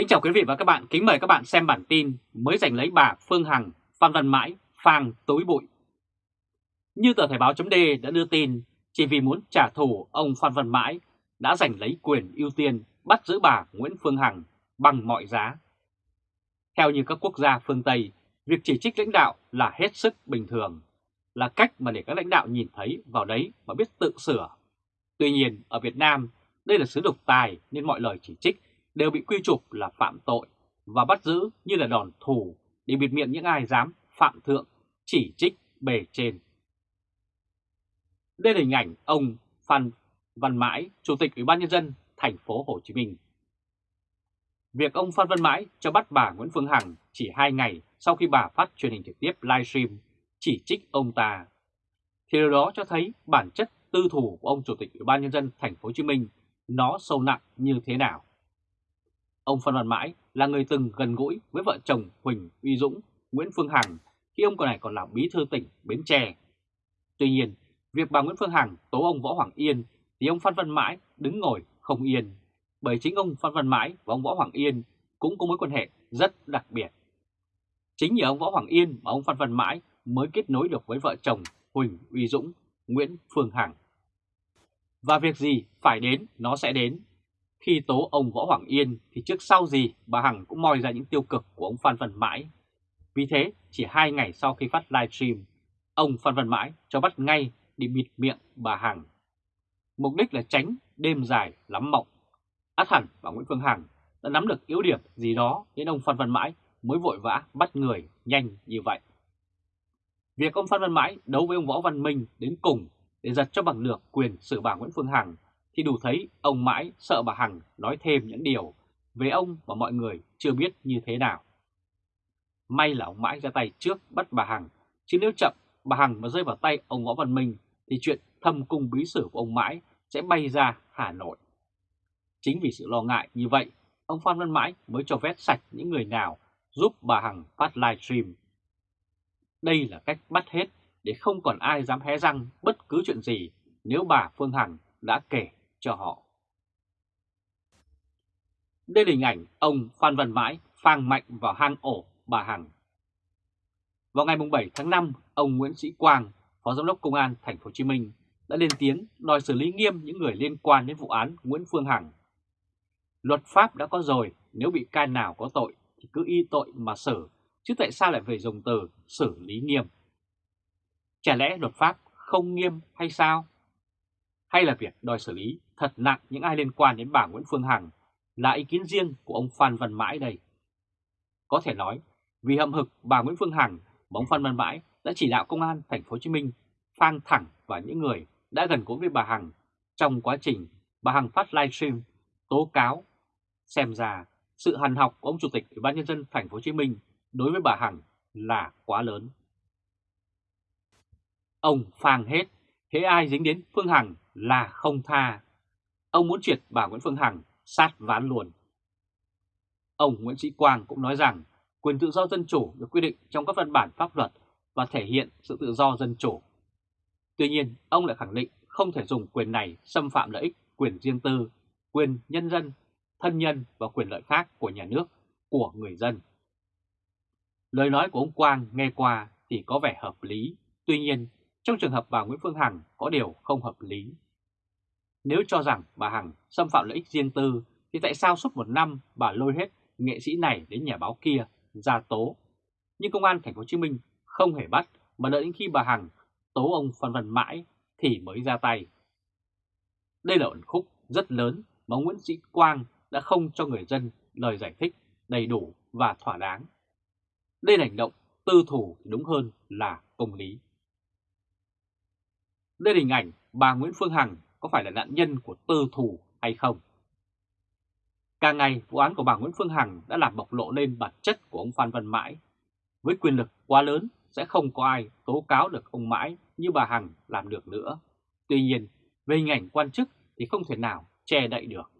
Kính chào quý vị và các bạn, kính mời các bạn xem bản tin mới giành lấy bà Phương Hằng, Phan Văn Mãi, phang tối bụi. Như tờ Thời báo chấm đã đưa tin, chỉ vì muốn trả thù ông Phan Văn Mãi đã giành lấy quyền ưu tiên bắt giữ bà Nguyễn Phương Hằng bằng mọi giá. Theo như các quốc gia phương Tây, việc chỉ trích lãnh đạo là hết sức bình thường, là cách mà để các lãnh đạo nhìn thấy vào đấy và biết tự sửa. Tuy nhiên, ở Việt Nam, đây là sứ độc tài nên mọi lời chỉ trích đều bị quy chụp là phạm tội và bắt giữ như là đòn thù để bịt miệng những ai dám phạm thượng, chỉ trích bề trên. Đây là hình ảnh ông Phan Văn Mãi, Chủ tịch Ủy ban nhân dân thành phố Hồ Chí Minh. Việc ông Phan Văn Mãi cho bắt bà Nguyễn Phương Hằng chỉ hai ngày sau khi bà phát truyền hình trực tiếp livestream chỉ trích ông ta, thì điều đó cho thấy bản chất tư thủ của ông Chủ tịch Ủy ban nhân dân thành phố Hồ Chí Minh nó sâu nặng như thế nào. Ông Phan Văn Mãi là người từng gần gũi với vợ chồng Huỳnh Uy Dũng, Nguyễn Phương Hằng khi ông còn này còn là bí thư tỉnh Bến Tre. Tuy nhiên, việc bà Nguyễn Phương Hằng tố ông Võ Hoàng Yên thì ông Phan Văn Mãi đứng ngồi không yên, bởi chính ông Phan Văn Mãi và ông Võ Hoàng Yên cũng có mối quan hệ rất đặc biệt. Chính nhờ ông Võ Hoàng Yên mà ông Phan Văn Mãi mới kết nối được với vợ chồng Huỳnh Uy Dũng, Nguyễn Phương Hằng. Và việc gì phải đến nó sẽ đến khi tố ông Võ Hoàng Yên thì trước sau gì bà Hằng cũng moi ra những tiêu cực của ông Phan Văn Mãi. Vì thế, chỉ hai ngày sau khi phát livestream, ông Phan Văn Mãi cho bắt ngay đi bịt miệng bà Hằng. Mục đích là tránh đêm dài lắm mộng. Át hẳn bà Nguyễn Phương Hằng đã nắm được yếu điểm gì đó nên ông Phan Văn Mãi mới vội vã bắt người nhanh như vậy. Việc ông Phan Văn Mãi đấu với ông Võ Văn Minh đến cùng để giật cho bằng được quyền xử bà Nguyễn Phương Hằng thì đủ thấy ông mãi sợ bà Hằng nói thêm những điều về ông mà mọi người chưa biết như thế nào. May là ông mãi ra tay trước bắt bà Hằng, chứ nếu chậm bà Hằng mà rơi vào tay ông Võ Văn Minh thì chuyện thâm cung bí sử của ông mãi sẽ bay ra Hà Nội. Chính vì sự lo ngại như vậy, ông Phan Văn Mãi mới cho vét sạch những người nào giúp bà Hằng phát livestream. Đây là cách bắt hết để không còn ai dám hé răng bất cứ chuyện gì nếu bà Phương Hằng đã kể cho họ. Đây là hình ảnh ông Phan Văn Mãi phang mạnh vào hang ổ bà Hằng. Vào ngày 7 tháng 5, ông Nguyễn Sĩ Quang, Phó Giám đốc Công an Thành phố Hồ Chí Minh đã lên tiếng đòi xử lý nghiêm những người liên quan đến vụ án Nguyễn Phương Hằng. Luật pháp đã có rồi, nếu bị can nào có tội thì cứ y tội mà xử, chứ tại sao lại phải dùng từ xử lý nghiêm? Chả lẽ luật pháp không nghiêm hay sao? Hay là việc đòi xử lý thật nặng những ai liên quan đến bà Nguyễn Phương Hằng là ý kiến riêng của ông Phan Văn Mãi đây? Có thể nói, vì hậm hực bà Nguyễn Phương Hằng, ông Phan Văn Mãi đã chỉ đạo công an thành phố Hồ Chí Minh phang thẳng vào những người đã gần gũi với bà Hằng trong quá trình bà Hằng phát livestream tố cáo. Xem ra sự hằn học của ông chủ tịch Ủy ban nhân dân thành phố Hồ Chí Minh đối với bà Hằng là quá lớn. Ông phang hết, thế ai dính đến Phương Hằng là không tha. Ông muốn triệt bà Nguyễn Phương Hằng sát ván luôn. Ông Nguyễn Sĩ Quang cũng nói rằng quyền tự do dân chủ được quy định trong các văn bản pháp luật và thể hiện sự tự do dân chủ. Tuy nhiên, ông lại khẳng định không thể dùng quyền này xâm phạm lợi ích, quyền riêng tư, quyền nhân dân, thân nhân và quyền lợi khác của nhà nước, của người dân. Lời nói của ông Quang nghe qua thì có vẻ hợp lý, tuy nhiên trong trường hợp bà Nguyễn Phương Hằng có điều không hợp lý. Nếu cho rằng bà Hằng xâm phạm lợi ích riêng tư, thì tại sao suốt một năm bà lôi hết nghệ sĩ này đến nhà báo kia ra tố. Nhưng công an thành phố Hồ Chí Minh không hề bắt, mà đợi đến khi bà Hằng tố ông Phan Văn Mãi thì mới ra tay. Đây là ẩn khúc rất lớn mà Nguyễn Sĩ Quang đã không cho người dân lời giải thích đầy đủ và thỏa đáng. Đây là hành động tư thủ đúng hơn là công lý. Đây là hình ảnh bà Nguyễn Phương Hằng có phải là nạn nhân của tư thủ hay không? Càng ngày, vụ án của bà Nguyễn Phương Hằng đã làm bộc lộ lên bản chất của ông Phan Văn Mãi. Với quyền lực quá lớn, sẽ không có ai tố cáo được ông Mãi như bà Hằng làm được nữa. Tuy nhiên, về hình ảnh quan chức thì không thể nào che đậy được.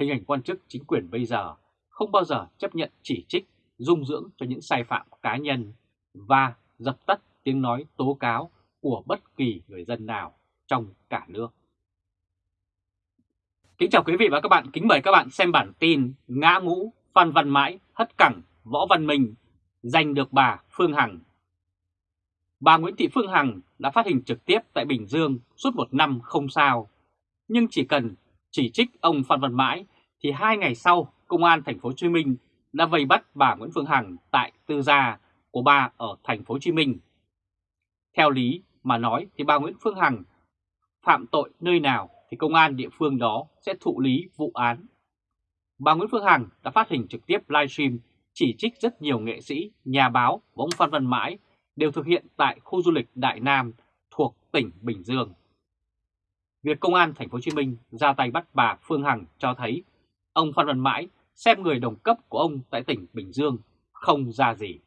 Hình ảnh quan chức chính quyền bây giờ không bao giờ chấp nhận chỉ trích, dung dưỡng cho những sai phạm cá nhân và dập tắt tiếng nói tố cáo của bất kỳ người dân nào trong cả nước. Kính chào quý vị và các bạn, kính mời các bạn xem bản tin Ngã ngũ Phan Văn Mãi hất cẳng Võ Văn Minh giành được bà Phương Hằng. Bà Nguyễn Thị Phương Hằng đã phát hình trực tiếp tại Bình Dương suốt một năm không sao. Nhưng chỉ cần chỉ trích ông Phan Văn Mãi thì hai ngày sau Công an Thành phố Hồ Chí Minh đã vây bắt bà Nguyễn Phương Hằng tại tư gia của bà ở Thành phố Hồ Chí Minh. Theo lý mà nói thì bà Nguyễn Phương Hằng phạm tội nơi nào thì công an địa phương đó sẽ thụ lý vụ án. Bà Nguyễn Phương Hằng đã phát hình trực tiếp livestream chỉ trích rất nhiều nghệ sĩ, nhà báo và ông Phan Văn Mãi đều thực hiện tại khu du lịch Đại Nam thuộc tỉnh Bình Dương. Việc công an thành phố Hồ Chí Minh ra tay bắt bà Phương Hằng cho thấy ông Phan Văn Mãi xem người đồng cấp của ông tại tỉnh Bình Dương không ra gì.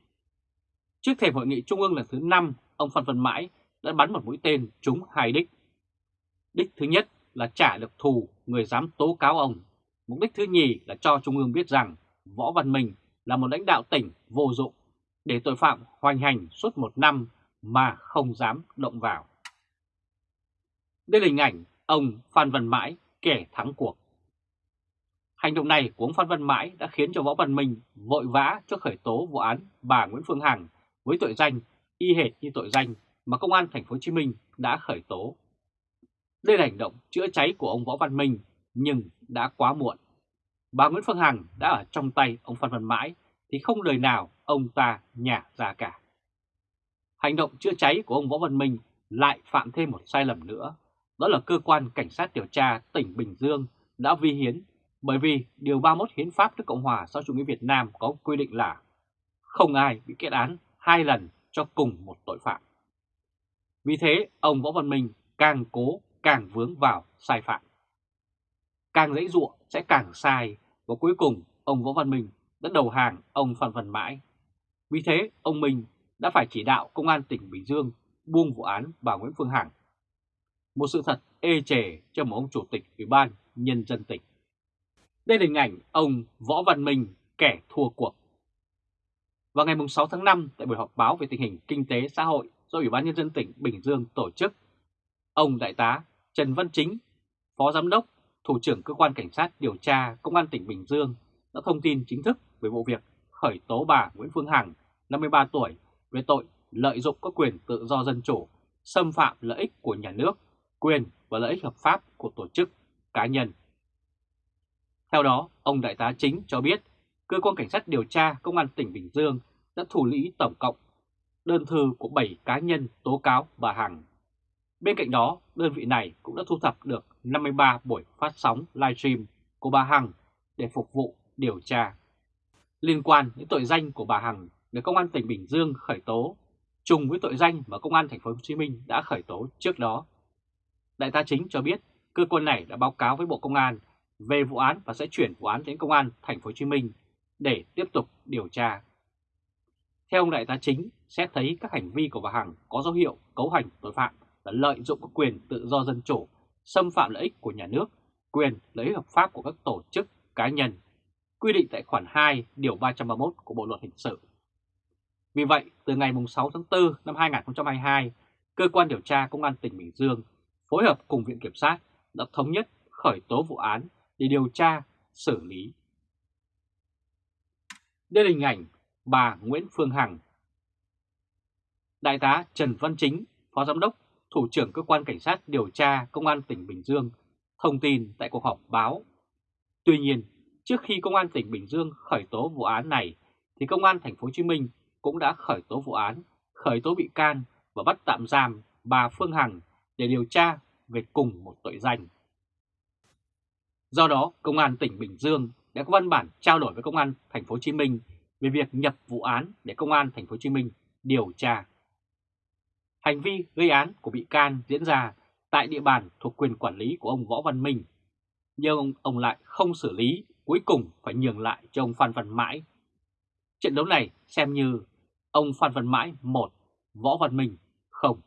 Trước thềm hội nghị trung ương lần thứ 5, ông Phan Văn Mãi đã bắn một mũi tên trúng hai đích. Đích thứ nhất là trả được thù người dám tố cáo ông. Mục đích thứ nhì là cho Trung ương biết rằng Võ Văn Minh là một lãnh đạo tỉnh vô dụng để tội phạm hoành hành suốt một năm mà không dám động vào. Đây là hình ảnh ông Phan Văn Mãi kẻ thắng cuộc. Hành động này của ông Phan Văn Mãi đã khiến cho Võ Văn Minh vội vã cho khởi tố vụ án bà Nguyễn Phương Hằng với tội danh y hệt như tội danh mà công an thành phố Hồ Chí Minh đã khởi tố. Đây là hành động chữa cháy của ông Võ Văn Minh nhưng đã quá muộn. Bà Nguyễn Phương Hằng đã ở trong tay ông Phan Văn Mãi thì không đời nào ông ta nhả ra cả. Hành động chữa cháy của ông Võ Văn Minh lại phạm thêm một sai lầm nữa. Đó là cơ quan cảnh sát điều tra tỉnh Bình Dương đã vi hiến bởi vì Điều 31 Hiến pháp nước Cộng hòa xã chủ nghĩa Việt Nam có quy định là không ai bị kết án hai lần cho cùng một tội phạm. Vì thế, ông Võ Văn Minh càng cố càng vướng vào sai phạm. Càng dễ dụa sẽ càng sai và cuối cùng ông Võ Văn Minh đã đầu hàng ông Phan Văn Mãi. Vì thế, ông Minh đã phải chỉ đạo Công an tỉnh Bình Dương buông vụ án bà Nguyễn Phương Hằng. Một sự thật ê chề cho một ông chủ tịch Ủy ban Nhân dân tỉnh. Đây là hình ảnh ông Võ Văn Minh, kẻ thua cuộc. Vào ngày 6 tháng 5, tại buổi họp báo về tình hình kinh tế xã hội do Ủy ban Nhân dân tỉnh Bình Dương tổ chức, ông Đại tá Trần Văn Chính, Phó Giám đốc, Thủ trưởng Cơ quan Cảnh sát điều tra Công an tỉnh Bình Dương đã thông tin chính thức về vụ việc khởi tố bà Nguyễn Phương Hằng, 53 tuổi, về tội lợi dụng các quyền tự do dân chủ, xâm phạm lợi ích của nhà nước, quyền và lợi ích hợp pháp của tổ chức, cá nhân. Theo đó, ông Đại tá Chính cho biết, Cơ quan Cảnh sát điều tra Công an tỉnh Bình Dương đã thủ lý tổng cộng đơn thư của 7 cá nhân tố cáo bà Hằng. Bên cạnh đó, đơn vị này cũng đã thu thập được 53 buổi phát sóng livestream của bà Hằng để phục vụ điều tra. Liên quan đến tội danh của bà Hằng được Công an tỉnh Bình Dương khởi tố, trùng với tội danh mà Công an thành phố Hồ Chí Minh đã khởi tố trước đó. Đại tá chính cho biết cơ quan này đã báo cáo với Bộ Công an về vụ án và sẽ chuyển vụ án đến Công an thành phố Hồ Chí Minh để tiếp tục điều tra. Theo ông đại tá chính, xét thấy các hành vi của bà Hằng có dấu hiệu cấu hành tội phạm là lợi dụng các quyền tự do dân chủ, xâm phạm lợi ích của nhà nước, quyền lợi ích hợp pháp của các tổ chức, cá nhân, quy định tại khoản 2 điều 331 của Bộ Luật Hình sự. Vì vậy, từ ngày 6 tháng 4 năm 2022, Cơ quan điều tra Công an tỉnh Bình Dương phối hợp cùng Viện Kiểm sát đã thống nhất khởi tố vụ án để điều tra, xử lý. Đây là hình ảnh bà Nguyễn Phương Hằng. Đại tá Trần Văn Chính, Phó Giám đốc, Thủ trưởng Cơ quan Cảnh sát điều tra Công an tỉnh Bình Dương, thông tin tại cuộc họp báo. Tuy nhiên, trước khi Công an tỉnh Bình Dương khởi tố vụ án này, thì Công an thành phố Hồ Chí Minh cũng đã khởi tố vụ án, khởi tố bị can và bắt tạm giam bà Phương Hằng để điều tra về cùng một tội danh. Do đó, Công an tỉnh Bình Dương đã có văn bản trao đổi với Công an thành phố Hồ Chí Minh về việc nhập vụ án để Công an thành phố Hồ Chí Minh điều tra. Hành vi gây án của bị can diễn ra tại địa bàn thuộc quyền quản lý của ông Võ Văn Minh, nhưng ông, ông lại không xử lý, cuối cùng phải nhường lại cho ông Phan Văn Mãi. Trận đấu này xem như ông Phan Văn Mãi 1, Võ Văn Minh không.